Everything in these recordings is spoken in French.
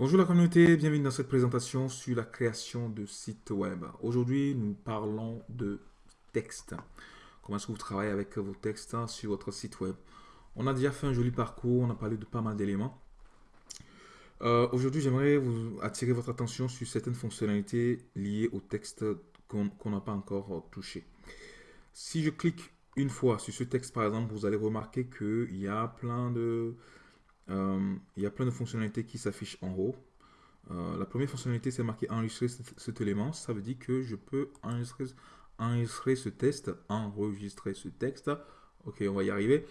Bonjour la communauté, bienvenue dans cette présentation sur la création de sites web. Aujourd'hui, nous parlons de texte. Comment est-ce que vous travaillez avec vos textes sur votre site web? On a déjà fait un joli parcours, on a parlé de pas mal d'éléments. Euh, aujourd'hui, j'aimerais vous attirer votre attention sur certaines fonctionnalités liées au texte qu'on n'a pas encore touché. Si je clique une fois sur ce texte, par exemple, vous allez remarquer qu'il y a plein de euh, il y a plein de fonctionnalités qui s'affichent en haut. Euh, la première fonctionnalité, c'est marqué enregistrer cet, élément. Ça veut dire que je peux enregistrer, ce texte, enregistrer ce texte. Ok, on va y arriver.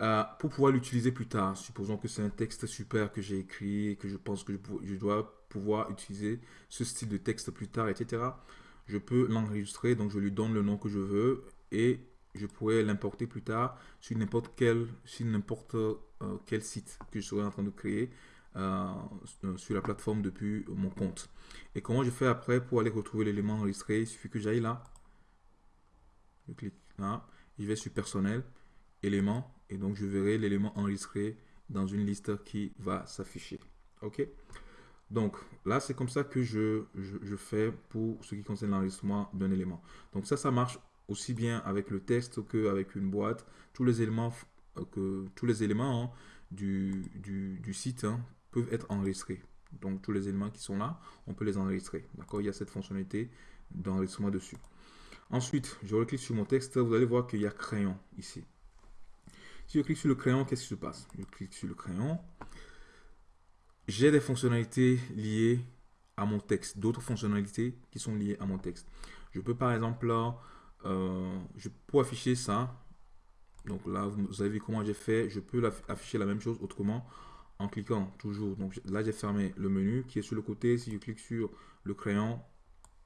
Euh, pour pouvoir l'utiliser plus tard. Supposons que c'est un texte super que j'ai écrit et que je pense que je, je, dois pouvoir utiliser ce style de texte plus tard, etc. Je peux l'enregistrer, donc je lui donne le nom que je veux et je pourrais l'importer plus tard sur n'importe quel, sur n'importe euh, quel site que je serais en train de créer euh, sur la plateforme depuis mon compte. Et comment je fais après pour aller retrouver l'élément enregistré? Il suffit que j'aille là. Je clique là. Je vais sur personnel, élément, et donc je verrai l'élément enregistré dans une liste qui va s'afficher. OK? Donc là, c'est comme ça que je, je, fais pour ce qui concerne l'enregistrement d'un élément. Donc ça, ça marche aussi bien avec le texte qu'avec une boîte. Tous les éléments, euh, que, tous les éléments hein, du, du, site hein, peuvent être enregistrés. Donc tous les éléments qui sont là, on peut les enregistrer. D'accord? Il y a cette fonctionnalité d'enregistrement dessus. Ensuite, je reclique sur mon texte, vous allez voir qu'il y a crayon ici. Si je clique sur le crayon, qu'est-ce qui se passe? Je clique sur le crayon. J'ai des fonctionnalités liées à mon texte, d'autres fonctionnalités qui sont liées à mon texte. Je peux par exemple euh, je peux afficher ça. Donc là, vous avez vu comment j'ai fait. Je peux afficher la même chose autrement en cliquant toujours. Donc là, j'ai fermé le menu qui est sur le côté. Si je clique sur le crayon,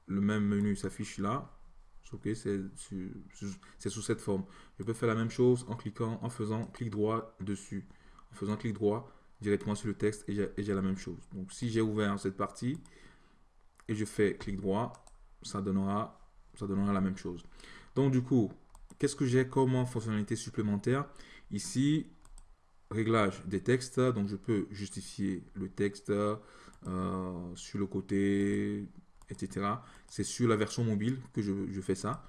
le même menu s'affiche là. Ok, c'est sous cette forme. Je peux faire la même chose en cliquant, en faisant clic droit dessus. En faisant clic droit directement sur le texte et j'ai la même chose. Donc si j'ai ouvert cette partie et je fais clic droit, ça donnera ça donnera la même chose. Donc du coup, qu'est-ce que j'ai comme fonctionnalité supplémentaire? Ici, réglage des textes. Donc je peux justifier le texte euh, sur le côté, etc. C'est sur la version mobile que je, fais ça.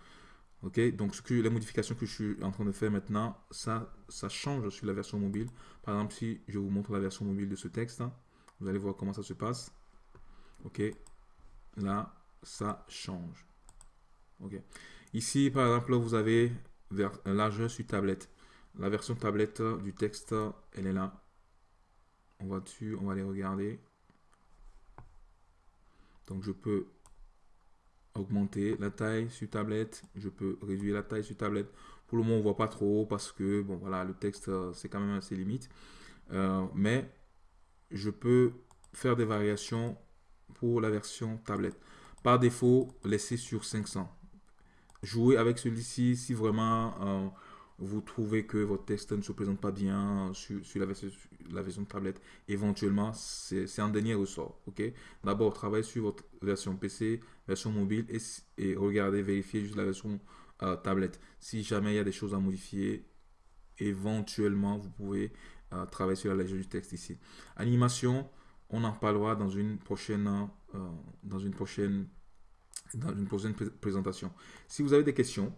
Ok, donc ce que, les modifications que je suis en train de faire maintenant, ça, ça change sur la version mobile. Par exemple, si je vous montre la version mobile de ce texte, vous allez voir comment ça se passe. Ok, là, ça change. Ici, par exemple, vous avez un largeur sur tablette. La version tablette du texte, elle est là. On va dessus, on va aller regarder. Donc, je peux augmenter la taille sur tablette. Je peux réduire la taille sur tablette. Pour le moment, on voit pas trop parce que, bon, voilà, le texte, c'est quand même assez limite. Euh, mais je peux faire des variations pour la version tablette. Par défaut, laisser sur 500 jouer avec celui-ci si vraiment euh, vous trouvez que votre texte ne se présente pas bien sur, la, version, tablette. Éventuellement, c'est un dernier ressort. ok? D'abord, travaillez sur votre version PC, version mobile et, et regardez, vérifiez juste la version euh, tablette. Si jamais il y a des choses à modifier, éventuellement, vous pouvez euh, travailler sur la légende du texte ici. Animation, on en parlera dans une prochaine, dans une prochaine dans une prochaine présentation. Si vous avez des questions,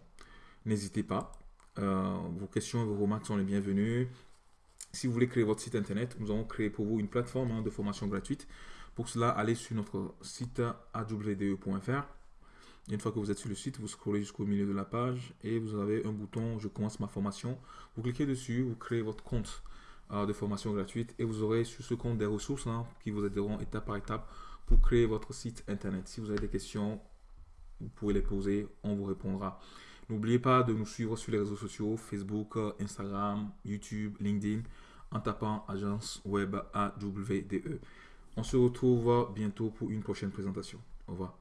n'hésitez pas. Euh, vos questions et vos remarques sont les bienvenues. Si vous voulez créer votre site internet, nous avons créé pour vous une plateforme hein, de formation gratuite. Pour cela, allez sur notre site awde.fr. Une fois que vous êtes sur le site, vous scrollez jusqu'au milieu de la page et vous avez un bouton « Je commence ma formation ». Vous cliquez dessus, vous créez votre compte euh, de formation gratuite et vous aurez sur ce compte des ressources hein, qui vous aideront étape par étape pour créer votre site internet. Si vous avez des questions, vous pouvez les poser, on vous répondra. N'oubliez pas de nous suivre sur les réseaux sociaux, Facebook, Instagram, YouTube, LinkedIn, en tapant agence web AWDE. On se retrouve bientôt pour une prochaine présentation. Au revoir.